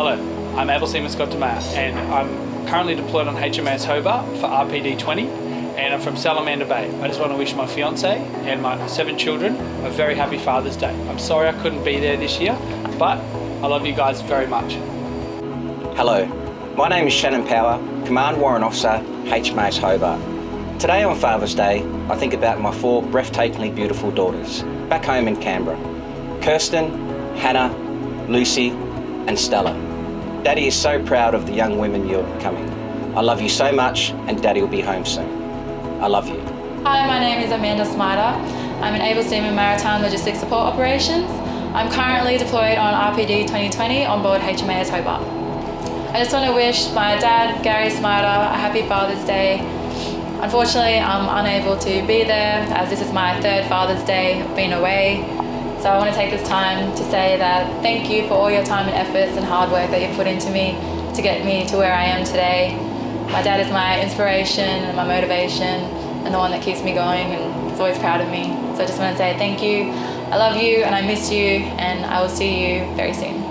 Hello, I'm Able Seaman Scott DeMaya and I'm currently deployed on HMAS Hobart for RPD 20 and I'm from Salamander Bay. I just want to wish my fiance and my seven children a very happy Father's Day. I'm sorry I couldn't be there this year, but I love you guys very much. Hello, my name is Shannon Power, Command Warrant Officer, HMAS Hobart. Today on Father's Day, I think about my four breathtakingly beautiful daughters, back home in Canberra. Kirsten, Hannah, Lucy and Stella. Daddy is so proud of the young women you're becoming. I love you so much and Daddy will be home soon. I love you. Hi, my name is Amanda Smider. I'm an Able Seaman Maritime Logistics Support Operations. I'm currently deployed on RPD 2020 on board HMAS Hobart. I just want to wish my dad, Gary Smider, a happy Father's Day. Unfortunately, I'm unable to be there as this is my third Father's Day being away. So I want to take this time to say that thank you for all your time and efforts and hard work that you've put into me to get me to where I am today. My dad is my inspiration and my motivation and the one that keeps me going and is always proud of me. So I just want to say thank you. I love you and I miss you and I will see you very soon.